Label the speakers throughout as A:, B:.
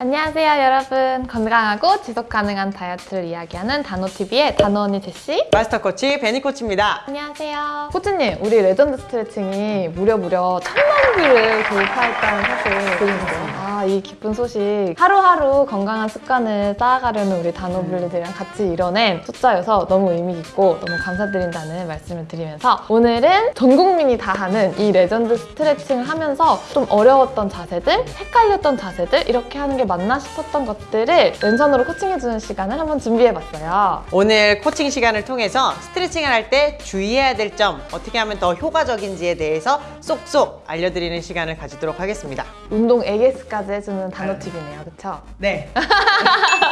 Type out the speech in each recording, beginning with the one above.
A: 안녕하세요 여러분. 건강하고 지속 가능한 다이어트를 이야기하는 단호TV의 단호언니 제시.
B: 마스터 코치 베니 코치입니다.
A: 안녕하세요. 코치님 우리 레전드 스트레칭이 무려 무려 천만 뷰를 돌파했다는 사실 들리는데요 아, 이 기쁜 소식. 하루하루 건강한 습관을 쌓아가려는 우리 단호블리들이랑 같이 이뤄낸 숫자여서 너무 의미있고 너무 감사드린다는 말씀을 드리면서 오늘은 전 국민이 다 하는 이 레전드 스트레칭을 하면서 좀 어려웠던 자세들 헷갈렸던 자세들 이렇게 하는 게 맞나 싶었던 것들을 왼손으로 코칭해주는 시간을 한번 준비해봤어요
B: 오늘 코칭 시간을 통해서 스트레칭을 할 때 주의해야 될 점, 어떻게 하면 더 효과적인지에 대해서 쏙쏙 알려드리는 시간을 가지도록 하겠습니다.
A: 운동 AS까지 해주는 단호팁이네요 그쵸?
B: 네.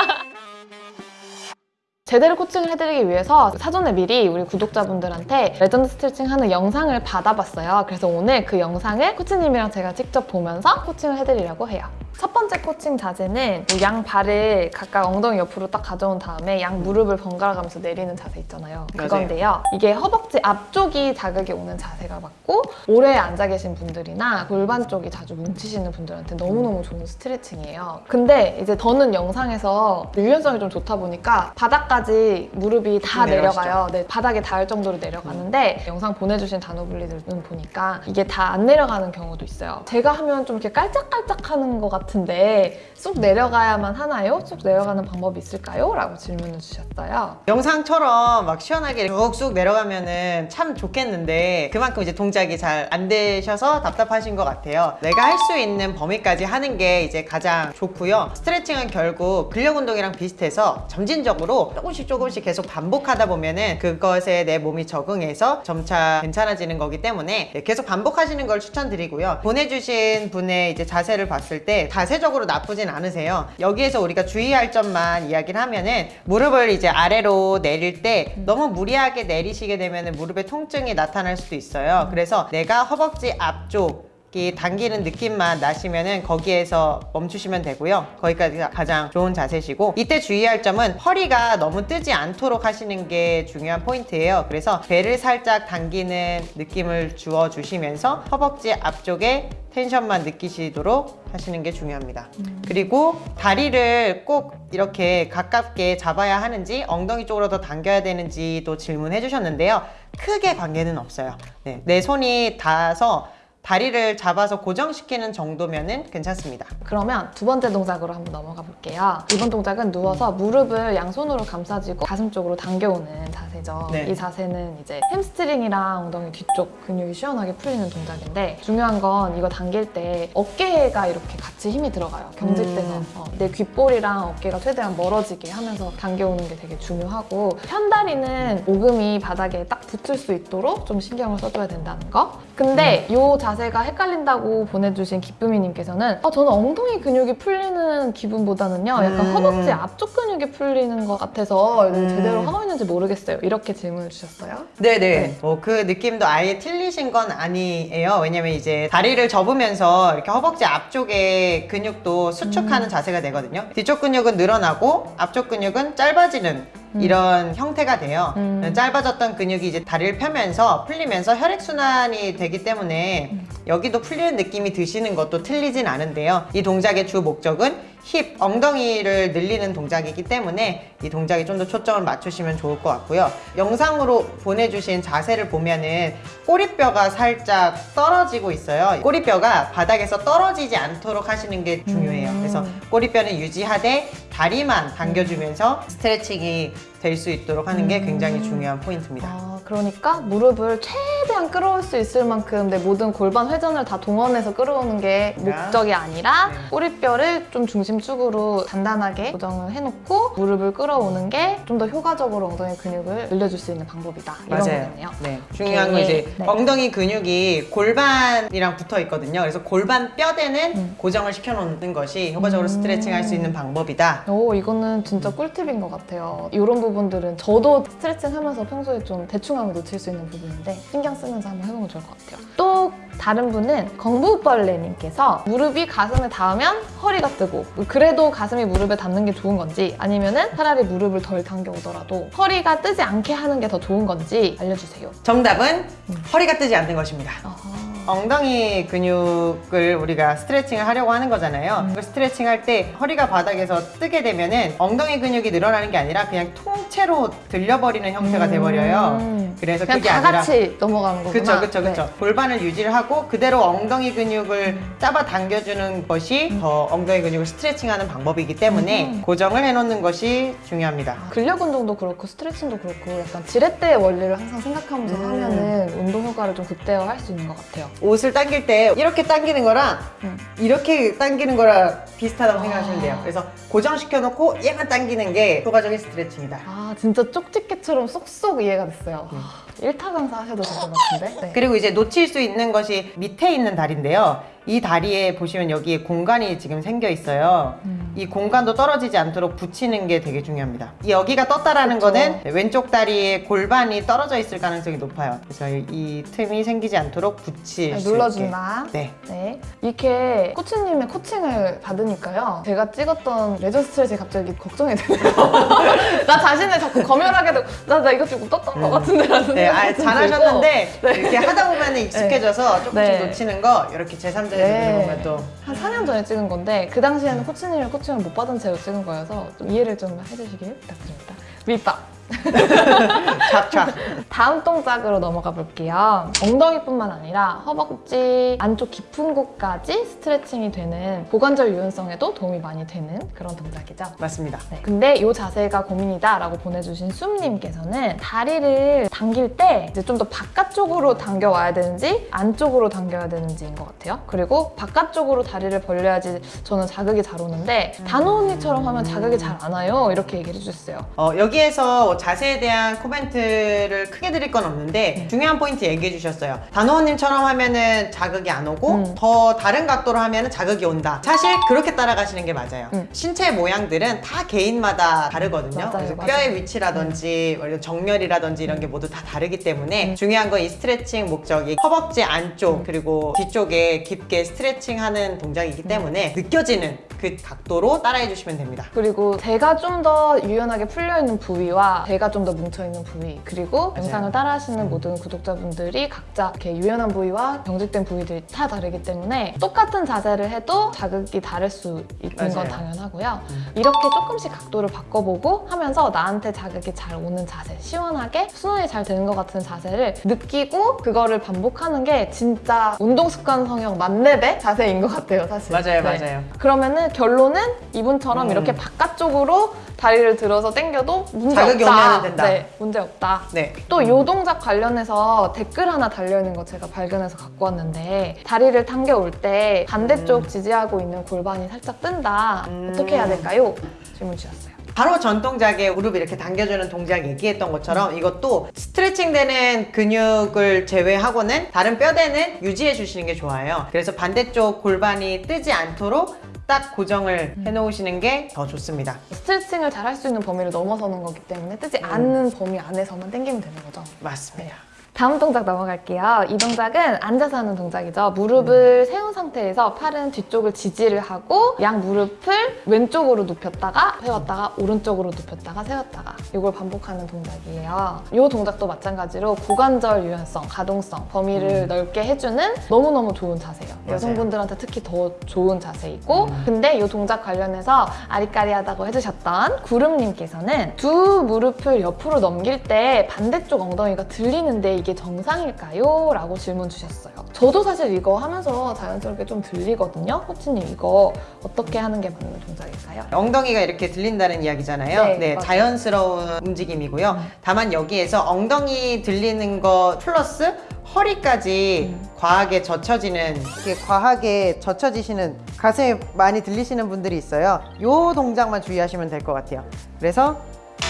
A: 제대로 코칭을 해드리기 위해서 사전에 미리 우리 구독자분들한테 레전드 스트레칭 하는 영상을 받아봤어요. 그래서 오늘 그 영상을 코치님이랑 제가 직접 보면서 코칭을 해드리려고 해요. 첫 번째 코칭 자세는 뭐양 발을 각각 엉덩이 옆으로 딱 가져온 다음에 양 무릎을 번갈아 가면서 내리는 자세 있잖아요. 그건데요. 이게 허벅지 앞쪽이 자극이 오는 자세가 맞고 오래 앉아 계신 분들이나 골반 쪽이 자주 뭉치시는 분들한테 너무너무 좋은 스트레칭이에요. 근데 이제 저는 영상에서 유연성이 좀 좋다 보니까 바닥 까지 무릎이 다
B: 내려가시죠.
A: 내려가요. 네, 바닥에 닿을 정도로 내려가는데 영상 보내주신 단호블리들은 보니까 이게 다 안 내려가는 경우도 있어요. 제가 하면 좀 이렇게 깔짝깔짝 하는 것 같은데 쑥 내려가야만 하나요? 쑥 내려가는 방법이 있을까요? 라고 질문을 주셨어요.
B: 영상처럼 막 시원하게 쑥쑥 내려가면은 참 좋겠는데 그만큼 이제 동작이 잘 안 되셔서 답답하신 것 같아요. 내가 할 수 있는 범위까지 하는 게 이제 가장 좋고요. 스트레칭은 결국 근력 운동이랑 비슷해서 점진적으로 조금씩 조금씩 계속 반복하다 보면은 그것에 내 몸이 적응해서 점차 괜찮아지는 거기 때문에 네, 계속 반복하시는 걸 추천드리고요. 보내주신 분의 이제 자세를 봤을 때 자세적으로 나쁘진 않으세요. 여기에서 우리가 주의할 점만 이야기를 하면은 무릎을 이제 아래로 내릴 때 너무 무리하게 내리시게 되면 무릎에 통증이 나타날 수도 있어요. 그래서 내가 허벅지 앞쪽 이 당기는 느낌만 나시면은 거기에서 멈추시면 되고요. 거기까지가 가장 좋은 자세시고 이때 주의할 점은 허리가 너무 뜨지 않도록 하시는 게 중요한 포인트예요. 그래서 배를 살짝 당기는 느낌을 주어 주시면서 허벅지 앞쪽에 텐션만 느끼시도록 하시는 게 중요합니다. 그리고 다리를 꼭 이렇게 가깝게 잡아야 하는지 엉덩이 쪽으로 더 당겨야 되는지도 질문해 주셨는데요. 크게 관계는 없어요. 네, 내 손이 닿아서 다리를 잡아서 고정시키는 정도면은 괜찮습니다.
A: 그러면 두 번째 동작으로 한번 넘어가 볼게요. 이번 동작은 누워서 무릎을 양손으로 감싸쥐고 가슴 쪽으로 당겨오는 죠.
B: 네.
A: 이 자세는 이제 햄스트링이랑 엉덩이 뒤쪽 근육이 시원하게 풀리는 동작인데 중요한 건 이거 당길 때 어깨가 이렇게 같이 힘이 들어가요. 경직돼서
B: 음.
A: 어, 내 귓볼이랑 어깨가 최대한 멀어지게 하면서 당겨오는 게 되게 중요하고 편다리는 오금이 바닥에 딱 붙을 수 있도록 좀 신경을 써줘야 된다는 거. 근데
B: 음.
A: 이 자세가 헷갈린다고 보내주신 기쁨이님께서는 어, 저는 엉덩이 근육이 풀리는 기분보다는요 약간
B: 음.
A: 허벅지 앞쪽 근육이 풀리는 것 같아서
B: 음.
A: 제대로 하고 있는지 모르겠어요. 이렇게 질문을 주셨어요.
B: 네네. 뭐그 느낌도 아예 틀리신 건 아니에요. 왜냐면 이제 다리를 접으면서 이렇게 허벅지 앞쪽에 근육도 수축하는 자세가 되거든요. 뒤쪽 근육은 늘어나고 앞쪽 근육은 짧아지는 이런 형태가 돼요.
A: 음.
B: 짧아졌던 근육이 이제 다리를 펴면서 풀리면서 혈액순환이 되기 때문에 여기도 풀리는 느낌이 드시는 것도 틀리진 않은데요. 이 동작의 주 목적은 힙, 엉덩이를 늘리는 동작이기 때문에 이 동작에 좀 더 초점을 맞추시면 좋을 것 같고요. 영상으로 보내주신 자세를 보면은 꼬리뼈가 살짝 떨어지고 있어요. 꼬리뼈가 바닥에서 떨어지지 않도록 하시는 게 중요해요.
A: 음.
B: 그래서 꼬리뼈는 유지하되 다리만 당겨주면서 스트레칭이 될 수 있도록 하는 게 굉장히 중요한 포인트입니다.
A: 아, 그러니까 무릎을 최대한 끌어올 수 있을 만큼 내 모든 골반 회전을 다 동원해서 끌어오는 게 목적이 아니라
B: 네.
A: 꼬리뼈를 좀 중심 축으로 단단하게 고정을 해놓고 무릎을 끌어오는 게 좀 더 효과적으로 엉덩이 근육을 늘려줄 수 있는 방법이다. 이런 거겠네요.
B: 네. 중요한 건. 이제
A: 네.
B: 엉덩이 근육이 골반이랑 붙어 있거든요. 그래서 골반 뼈대는
A: 음.
B: 고정을 시켜놓는 것이 효과적으로
A: 음.
B: 스트레칭 할 수 있는 방법이다.
A: 오 이거는 진짜 꿀팁인 것 같아요. 이런 부분들은 저도 스트레칭 하면서 평소에 좀 대충 하면 놓칠 수 있는 부분인데 신경 쓰면서 한번 해보면 좋을 것 같아요. 또 다른 분은 공부벌레님께서 무릎이 가슴에 닿으면 허리가 뜨고 그래도 가슴이 무릎에 닿는 게 좋은 건지 아니면 은 차라리 무릎을 덜 당겨오더라도 허리가 뜨지 않게 하는 게 더 좋은 건지 알려주세요.
B: 정답은 허리가 뜨지 않는 것입니다.
A: 어허.
B: 엉덩이 근육을 우리가 스트레칭을 하려고 하는 거잖아요. 그 스트레칭 할 때 허리가 바닥에서 뜨게 되면 은 엉덩이 근육이 늘어나는 게 아니라 그냥 통째로 들려버리는 형태가 돼버려요.
A: 음.
B: 그래서
A: 그냥
B: 그게
A: 다
B: 아니라
A: 같이 넘어가는 거구나.
B: 그쵸 그쵸 그쵸
A: 네.
B: 골반을 유지를 하고 그대로 엉덩이 근육을 잡아 당겨주는 것이 더 엉덩이 근육을 스트레칭하는 방법이기 때문에
A: 음.
B: 고정을 해놓는 것이 중요합니다.
A: 근력 운동도 그렇고 스트레칭도 그렇고 약간 지렛대의 원리를 항상 생각하면서
B: 음.
A: 하면은 운동 효과를 좀 극대화할 수 있는 것 같아요.
B: 옷을 당길 때 이렇게 당기는 거랑
A: 음.
B: 이렇게 당기는 거랑 비슷하다고
A: 아.
B: 생각하시면 돼요. 그래서 고정시켜 놓고 얘만 당기는 게 효과적인 스트레칭이다.
A: 아 진짜 쪽집게처럼 쏙쏙 이해가 됐어요. 아, 일타강사 하셔도 될 것 같은데. 네.
B: 그리고 이제 놓칠 수 있는 것이 밑에 있는 다리인데요. 이 다리에 보시면 여기에 공간이 지금 생겨 있어요.
A: 음.
B: 이 공간도 떨어지지 않도록 붙이는 게 되게 중요합니다. 이 여기가 떴다라는
A: 그쵸.
B: 거는 왼쪽 다리에 골반이 떨어져 있을 가능성이 높아요. 그래서 이 틈이 생기지 않도록 붙일
A: 네,
B: 수
A: 눌러준다.
B: 네.
A: 네. 이렇게 코치님의 코칭을 받으니까요. 제가 찍었던 레저 스트레치 갑자기 걱정이 되네요. 나 자신을 자꾸 검열하게 되고, 나, 나 이거 조금 떴던 것 같은데. 라는
B: 네, 아,
A: 좀
B: 잘하셨는데.
A: 네.
B: 이렇게 하다 보면 익숙해져서 조금씩
A: 네.
B: 놓치는 거 이렇게 제3자에서
A: 네.
B: 또
A: 한 4년 전에 찍은 건데, 그 당시에는 코치님의 코칭을 못 받은 채로 찍은 거여서 좀 이해를 좀 해주시길 부탁드립니다. 밑밥.
B: 착착.
A: 다음 동작으로 넘어가 볼게요. 엉덩이뿐만 아니라 허벅지 안쪽 깊은 곳까지 스트레칭이 되는 고관절 유연성에도 도움이 많이 되는 그런 동작이죠.
B: 맞습니다.
A: 네. 근데 이 자세가 고민이다 라고 보내주신 숨님께서는 다리를 당길 때 이제 좀 더 바깥쪽으로 당겨와야 되는지 안쪽으로 당겨야 되는지인 것 같아요. 그리고 바깥쪽으로 다리를 벌려야지 저는 자극이 잘 오는데 단호 언니처럼 하면 자극이 잘 안 와요. 이렇게 얘기를 해주셨어요.
B: 어, 여기에서 자세에 대한 코멘트를 크게 드릴 건 없는데
A: 네.
B: 중요한 포인트 얘기해 주셨어요. 단호원님처럼 하면은 자극이 안 오고
A: 음.
B: 더 다른 각도로 하면은 자극이 온다. 사실 그렇게 따라가시는 게 맞아요.
A: 음.
B: 신체 모양들은 다 개인마다 다르거든요.
A: 맞아요,
B: 그래서
A: 맞아요. 음.
B: 뼈의 위치라든지 뭐 정렬이라든지 이런 게 모두 다 다르기 때문에 중요한 건 이 스트레칭 목적이 허벅지
A: 음.
B: 안쪽 그리고 뒤쪽에 깊게 스트레칭하는 동작이기
A: 음.
B: 때문에 느껴지는 그 각도로 따라해 주시면 됩니다.
A: 그리고 배가 좀 더 유연하게 풀려있는 부위와 배가 좀 더 뭉쳐있는 부위 그리고
B: 맞아요.
A: 영상을 따라하시는 모든 구독자분들이 각자 이렇게 유연한 부위와 경직된 부위들이 다 다르기 때문에 똑같은 자세를 해도 자극이 다를 수 있는 건
B: 맞아요.
A: 당연하고요
B: 음.
A: 이렇게 조금씩 각도를 바꿔보고 하면서 나한테 자극이 잘 오는 자세 시원하게 순환이 잘 되는 것 같은 자세를 느끼고 그거를 반복하는 게 진짜 운동 습관 성형 만렙의 자세인 것 같아요 사실
B: 맞아요,
A: 네.
B: 맞아요.
A: 그러면은 결론은 이분처럼
B: 음.
A: 이렇게 바깥쪽으로 다리를 들어서 당겨도 문제
B: 자극이
A: 없다.
B: 오면 된다.
A: 네, 문제 없다.
B: 네.
A: 또이 동작 관련해서 댓글 하나 달려있는 거 제가 발견해서 갖고 왔는데 다리를 당겨올 때 반대쪽 지지하고 있는 골반이 살짝 뜬다.
B: 음.
A: 어떻게 해야 될까요? 질문 주셨어요.
B: 바로 전 동작에 무릎 이렇게 당겨주는 동작 얘기했던 것처럼 이것도 스트레칭 되는 근육을 제외하고는 다른 뼈대는 유지해 주시는 게 좋아요. 그래서 반대쪽 골반이 뜨지 않도록 딱 고정을 해 놓으시는 게 더 좋습니다.
A: 스트레칭을 잘 할 수 있는 범위를 넘어서는 거기 때문에 뜨지
B: 음.
A: 않는 범위 안에서만 당기면 되는 거죠.
B: 맞습니다.
A: 다음 동작 넘어갈게요. 이 동작은 앉아서 하는 동작이죠. 무릎을 세운 상태에서 팔은 뒤쪽을 지지를 하고 양 무릎을 왼쪽으로 눕혔다가 세웠다가 오른쪽으로 눕혔다가 세웠다가 이걸 반복하는 동작이에요. 이 동작도 마찬가지로 고관절 유연성, 가동성, 범위를 넓게 해주는 너무너무 좋은 자세예요.
B: 맞아요.
A: 여성분들한테 특히 더 좋은 자세이고
B: 음.
A: 근데 이 동작 관련해서 아리까리하다고 해주셨던 구름님께서는 두 무릎을 옆으로 넘길 때 반대쪽 엉덩이가 들리는데 이게 정상일까요? 라고 질문 주셨어요. 저도 사실 이거 하면서 자연스럽게 좀 들리거든요. 코치님 이거 어떻게 하는 게 맞는 동작일까요?
B: 엉덩이가 이렇게 들린다는 이야기잖아요.
A: 네,
B: 네. 자연스러운 움직임이고요. 다만 여기에서 엉덩이 들리는 거 플러스 허리까지
A: 음.
B: 과하게 젖혀지는 이렇게 과하게 젖혀지시는 가슴이 많이 들리시는 분들이 있어요. 요 동작만 주의하시면 될 것 같아요. 그래서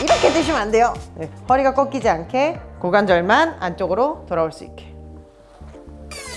B: 이렇게 드시면 안 돼요. 네, 허리가 꺾이지 않게 고관절만 안쪽으로 돌아올 수 있게.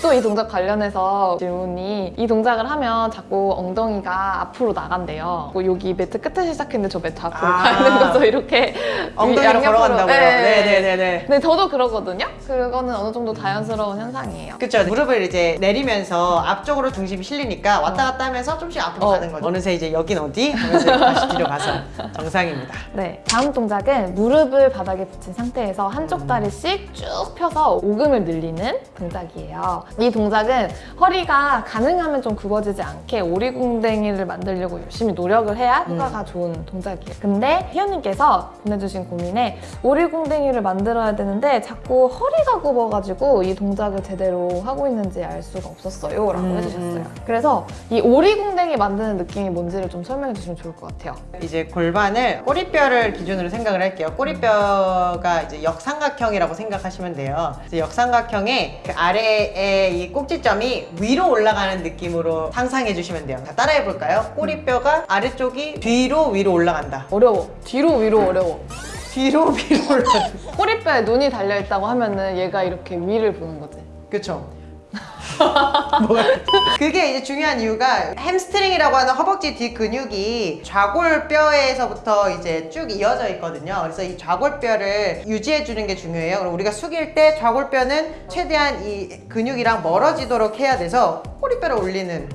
A: 또 이 동작 관련해서 질문이 이 동작을 하면 자꾸 엉덩이가 앞으로 나간대요. 뭐 여기 매트 끝에서 시작했는데 저 매트 앞으로
B: 아.
A: 가는 거죠. 이렇게
B: 엉덩이로. 걸어간다고요?
A: 네.
B: 네네네네.
A: 네, 저도 그러거든요. 그거는 어느 정도 자연스러운 현상이에요.
B: 그쵸 무릎을 이제 내리면서 앞쪽으로 중심이 실리니까 왔다 갔다 하면서 좀씩 앞으로
A: 어.
B: 가는 거죠 어느새 이제 여긴 어디? 하면서 다시 뒤로 가서 정상입니다
A: 네, 다음 동작은 무릎을 바닥에 붙인 상태에서 한쪽 다리씩 쭉 펴서 오금을 늘리는 동작이에요. 이 동작은 허리가 가능하면 좀 굽어지지 않게 오리궁뎅이를 만들려고 열심히 노력을 해야 효과가 좋은 동작이에요. 근데 희연님께서 보내주신 고민에 오리궁뎅이를 만들어야 되는데 자꾸 허리가 굽어가지고 이 동작을 제대로 하고 있는지 알 수가 없었어요. 라고
B: 음,
A: 해주셨어요. 그래서 이 오리궁뎅이 만드는 느낌이 뭔지를 좀 설명해 주시면 좋을 것 같아요.
B: 이제 골반을 꼬리뼈를 기준으로 생각을 할게요. 꼬리뼈가 이제 역삼각형이라고 생각하시면 돼요. 역삼각형의 그 아래에 이 꼭지점이 위로 올라가는 느낌으로 상상해 주시면 돼요. 자, 따라해 볼까요? 꼬리뼈가 아래쪽이 뒤로 위로 올라간다.
A: 어려워. 뒤로 위로 어려워.
B: 뒤로 위로 올라간다.
A: 꼬리뼈에 눈이 달려 있다고 하면은 얘가 이렇게 위를 보는 거지.
B: 그쵸? 뭐가 그게 이제 중요한 이유가 햄스트링이라고 하는 허벅지 뒤 근육이 좌골뼈에서부터 이제 쭉 이어져 있거든요. 그래서 이 좌골뼈를 유지해 주는 게 중요해요. 그럼 우리가 숙일 때 좌골뼈는 최대한 이 근육이랑 멀어지도록 해야 돼서 꼬리뼈를 올리는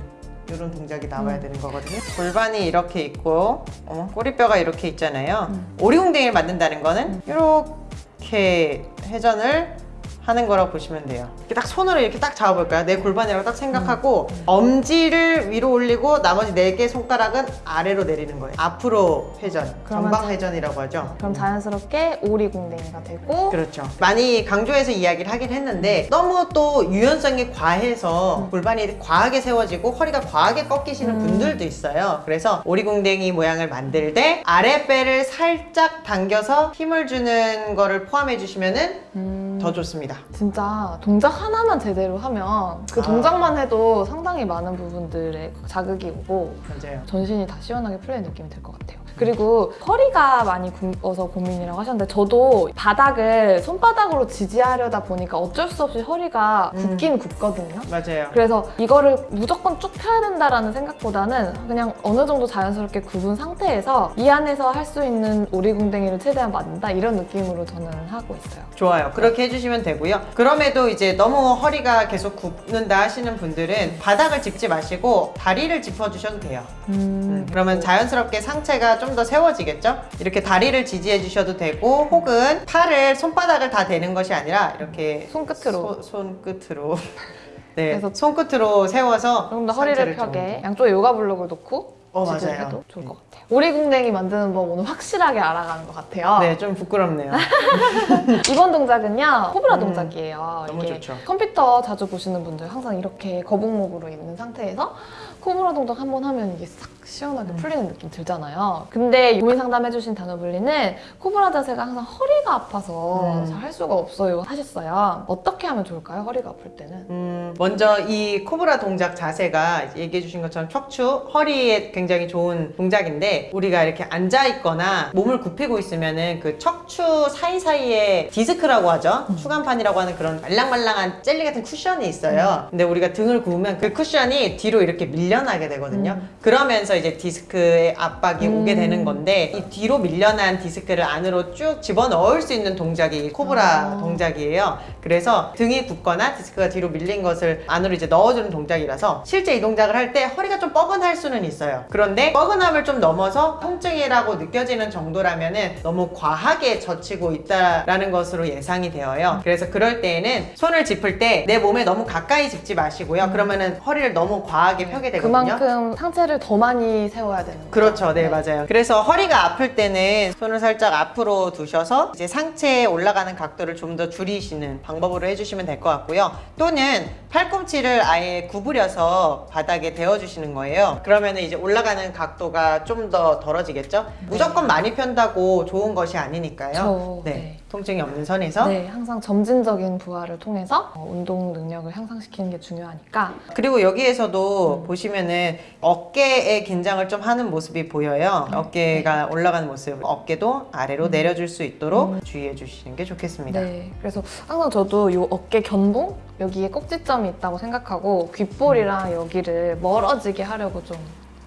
B: 이런 동작이 나와야 되는 거거든요. 골반이 이렇게 있고 어, 꼬리뼈가 이렇게 있잖아요. 오리궁뎅이를 만든다는 거는 이렇게 회전을 하는 거라고 보시면 돼요. 이렇게 딱 손으로 이렇게 딱 잡아볼까요? 내 골반이라고 딱 생각하고 엄지를 위로 올리고 나머지 네 개 손가락은 아래로 내리는 거예요. 앞으로 회전, 전방
A: 자-
B: 회전이라고 하죠.
A: 그럼 자연스럽게 오리궁뎅이가 되고
B: 그렇죠. 많이 강조해서 이야기를 하긴 했는데 너무 또 유연성이 과해서 골반이 과하게 세워지고 허리가 과하게 꺾이시는
A: 음.
B: 분들도 있어요. 그래서 오리궁뎅이 모양을 만들 때 아랫배를 살짝 당겨서 힘을 주는 거를 포함해 주시면은
A: 음,
B: 더 좋습니다.
A: 진짜 동작 하나만 제대로 하면 그
B: 아.
A: 동작만 해도 상당히 많은 부분들에 자극이 오고
B: 맞아요.
A: 전신이 다 시원하게 풀리는 느낌이 들 것 같아요. 그리고 허리가 많이 굽어서 고민이라고 하셨는데 저도 바닥을 손바닥으로 지지하려다 보니까 어쩔 수 없이 허리가
B: 음.
A: 굽긴 굽거든요.
B: 맞아요.
A: 그래서 이거를 무조건 쭉 펴야 된다라는 생각보다는 그냥 어느 정도 자연스럽게 굽은 상태에서 이 안에서 할 수 있는 오리궁뎅이를 최대한 만든다 이런 느낌으로 저는 하고 있어요.
B: 좋아요. 그렇게 해주시면 되고요. 그럼에도 이제 너무 허리가 계속 굽는다 하시는 분들은 바닥을 짚지 마시고 다리를 짚어주셔도 돼요. 음, 그러면 자연스럽게 상체가 좀더 세워지겠죠? 이렇게 다리를 지지해 주셔도 되고 혹은 팔을 손바닥을 다 대는 것이 아니라 이렇게
A: 손끝으로.
B: 소- 손끝으로 네,
A: 그래서
B: 손끝으로 세워서
A: 조금 더 허리를 펴게
B: 좀-
A: 양쪽에 요가 블록을 놓고
B: 어, 맞아요.
A: 해도 좋을 것 같아요. 오리궁뎅이 만드는 법 오늘 확실하게 알아가는 것 같아요.
B: 네, 좀 부끄럽네요.
A: 이번 동작은요 코브라
B: 음,
A: 동작이에요.
B: 너무 좋죠.
A: 컴퓨터 자주 보시는 분들 항상 이렇게 거북목으로 있는 상태에서 코브라 동작 한 번 하면 이게 싹 시원하게
B: 음.
A: 풀리는 느낌 들잖아요. 근데 고민 상담해주신 단어블리는 코브라 자세가 항상 허리가 아파서
B: 음.
A: 잘할 수가 없어요 하셨어요. 어떻게 하면 좋을까요? 허리가 아플 때는?
B: 음, 먼저 이 코브라 동작 자세가 얘기해 주신 것처럼 척추, 허리에 굉장히 좋은 동작인데 우리가 이렇게 앉아 있거나 몸을 굽히고 있으면 은 그 척추 사이사이에 디스크라고 하죠. 추간판이라고 하는 그런 말랑말랑한 젤리 같은 쿠션이 있어요. 근데 우리가 등을 굽으면 그 쿠션이 뒤로 이렇게 밀려나게 되거든요. 그러면서 이제 디스크의 압박이
A: 음.
B: 오게 되는 건데 이 뒤로 밀려난 디스크를 안으로 쭉 집어넣을 수 있는 동작이 코브라
A: 아.
B: 동작이에요. 그래서 등이 굽거나 디스크가 뒤로 밀린 것을 안으로 이제 넣어주는 동작이라서 실제 이 동작을 할 때 허리가 좀 뻐근할 수는 있어요. 그런데 뻐근함을 좀 넘어서 통증이라고 느껴지는 정도라면 은 너무 과하게 젖히고 있다라는 것으로 예상이 되어요. 그래서 그럴 때에는 손을 짚을 때 내 몸에 너무 가까이 짚지 마시고요. 그러면은 허리를 너무 과하게 펴게 되거든요.
A: 그만큼 상체를 더 많이 세워야 되는 거죠.
B: 그렇죠. 네, 맞아요. 그래서 허리가 아플 때는 손을 살짝 앞으로 두셔서 이제 상체에 올라가는 각도를 좀 더 줄이시는 방법으로 해주시면 될 것 같고요. 또는 팔꿈치를 아예 구부려서 바닥에 대어주시는 거예요. 그러면 이제 올라가는 각도가 좀 더 덜어지겠죠? 무조건 많이 편다고 좋은 것이 아니니까요.
A: 저,
B: 네.
A: 네.
B: 통증이 없는 선에서
A: 네, 항상 점진적인 부하를 통해서 어, 운동 능력을 향상시키는 게 중요하니까
B: 그리고 여기에서도
A: 음.
B: 보시면은 어깨에 긴장을 좀 하는 모습이 보여요. 어깨가 올라가는 모습, 어깨도 아래로
A: 음.
B: 내려줄 수 있도록
A: 음.
B: 주의해 주시는 게 좋겠습니다.
A: 네, 그래서 항상 저도 이 어깨 견봉 여기에 꼭지점이 있다고 생각하고 귓볼이랑 여기를 멀어지게 하려고 좀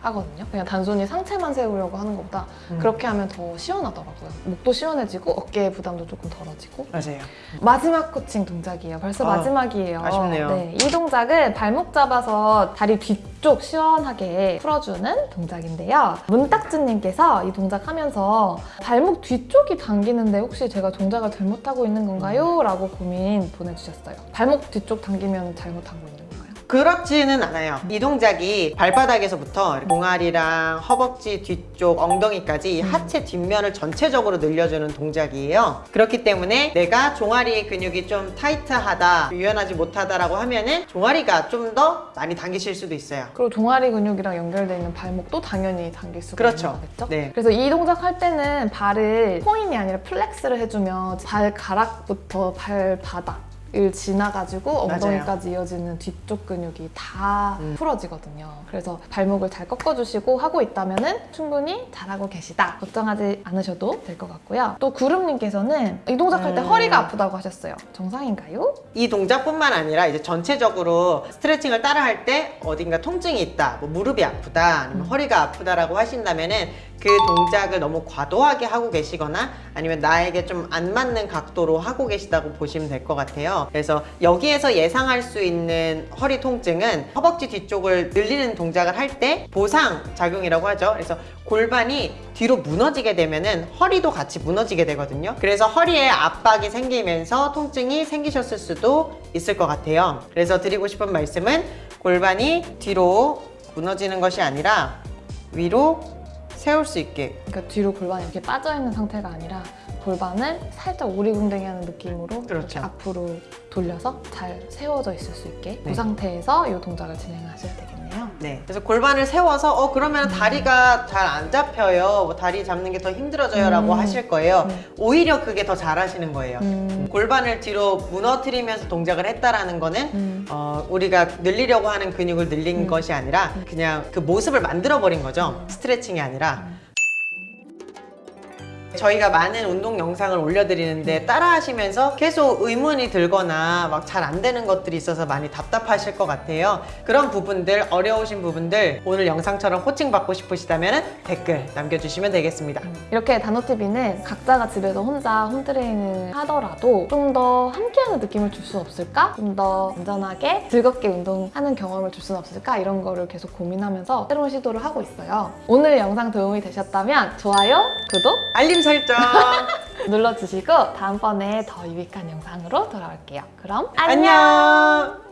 A: 하거든요. 그냥 단순히 상체만 세우려고 하는 것보다
B: 음.
A: 그렇게 하면 더 시원하더라고요. 목도 시원해지고 어깨 부담도 조금 덜어지고
B: 맞아요.
A: 마지막 코칭 동작이에요. 벌써
B: 아,
A: 마지막이에요.
B: 아쉽네요.
A: 네, 이 동작은 발목 잡아서 다리 뒤쪽 시원하게 풀어주는 동작인데요. 문딱지님께서 이 동작 하면서 발목 뒤쪽이 당기는데 혹시 제가 동작을 잘못하고 있는 건가요? 라고 고민 보내주셨어요. 발목 뒤쪽 당기면 잘못한 거 있는?
B: 그렇지는 않아요. 이 동작이 발바닥에서부터 종아리랑 허벅지 뒤쪽, 엉덩이까지
A: 음.
B: 하체 뒷면을 전체적으로 늘려주는 동작이에요. 그렇기 때문에 내가 종아리 근육이 좀 타이트하다, 유연하지 못하다라고 하면은 종아리가 좀 더 많이 당기실 수도 있어요.
A: 그리고 종아리 근육이랑 연결되어 있는 발목도 당연히 당길 수가
B: 그렇죠.
A: 있는 거겠죠?
B: 네.
A: 그래서 이 동작 할 때는 발을 point이 아니라 flex를 해주면 발가락부터 발바닥 을 지나가지고
B: 맞아요.
A: 엉덩이까지 이어지는 뒤쪽 근육이 다
B: 음.
A: 풀어지거든요. 그래서 발목을 잘 꺾어주시고 하고 있다면 충분히 잘하고 계시다. 걱정하지 않으셔도 될 것 같고요. 또 구름님께서는 이 동작 할 때
B: 음.
A: 허리가 아프다고 하셨어요. 정상인가요?
B: 이 동작뿐만 아니라 이제 전체적으로 스트레칭을 따라 할 때 어딘가 통증이 있다, 뭐 무릎이 아프다, 아니면
A: 음.
B: 허리가 아프다라고 하신다면 은 그 동작을 너무 과도하게 하고 계시거나 아니면 나에게 좀 안 맞는 각도로 하고 계시다고 보시면 될 것 같아요. 그래서 여기에서 예상할 수 있는 허리 통증은 허벅지 뒤쪽을 늘리는 동작을 할 때 보상 작용이라고 하죠. 그래서 골반이 뒤로 무너지게 되면 은 허리도 같이 무너지게 되거든요. 그래서 허리에 압박이 생기면서 통증이 생기셨을 수도 있을 것 같아요. 그래서 드리고 싶은 말씀은 골반이 뒤로 무너지는 것이 아니라 위로 세울 수 있게
A: 그러니까 뒤로 골반이 이렇게 빠져있는 상태가 아니라 골반을 살짝 오리궁뎅이 하는 느낌으로
B: 그렇죠.
A: 앞으로 돌려서 잘 세워져 있을 수 있게
B: 네.
A: 그 상태에서 이 동작을 진행하셔야 되겠 네요.
B: 네. 그래서 골반을 세워서 어 그러면 다리가 잘 안 잡혀요. 뭐 다리 잡는 게 더 힘들어져요 라고
A: 음.
B: 하실 거예요.
A: 음.
B: 오히려 그게 더 잘하시는 거예요.
A: 음.
B: 골반을 뒤로 무너뜨리면서 동작을 했다라는 거는
A: 음.
B: 어, 우리가 늘리려고 하는 근육을 늘린
A: 음.
B: 것이 아니라 그냥 그 모습을 만들어 버린 거죠. 스트레칭이 아니라.
A: 음.
B: 저희가 많은 운동 영상을 올려드리는데 따라 하시면서 계속 의문이 들거나 막 잘 안 되는 것들이 있어서 많이 답답하실 것 같아요. 그런 부분들, 어려우신 부분들 오늘 영상처럼 코칭 받고 싶으시다면 댓글 남겨주시면 되겠습니다.
A: 이렇게 단호TV는 각자가 집에서 혼자 홈트레이닝을 하더라도 좀 더 함께하는 느낌을 줄 수 없을까? 좀 더 안전하게 즐겁게 운동하는 경험을 줄 수는 없을까? 이런 거를 계속 고민하면서 새로운 시도를 하고 있어요. 오늘 영상 도움이 되셨다면 좋아요, 구독
B: 알림 설정!
A: 눌러주시고 다음번에 더 유익한 영상으로 돌아올게요. 그럼 안녕!
B: 안녕!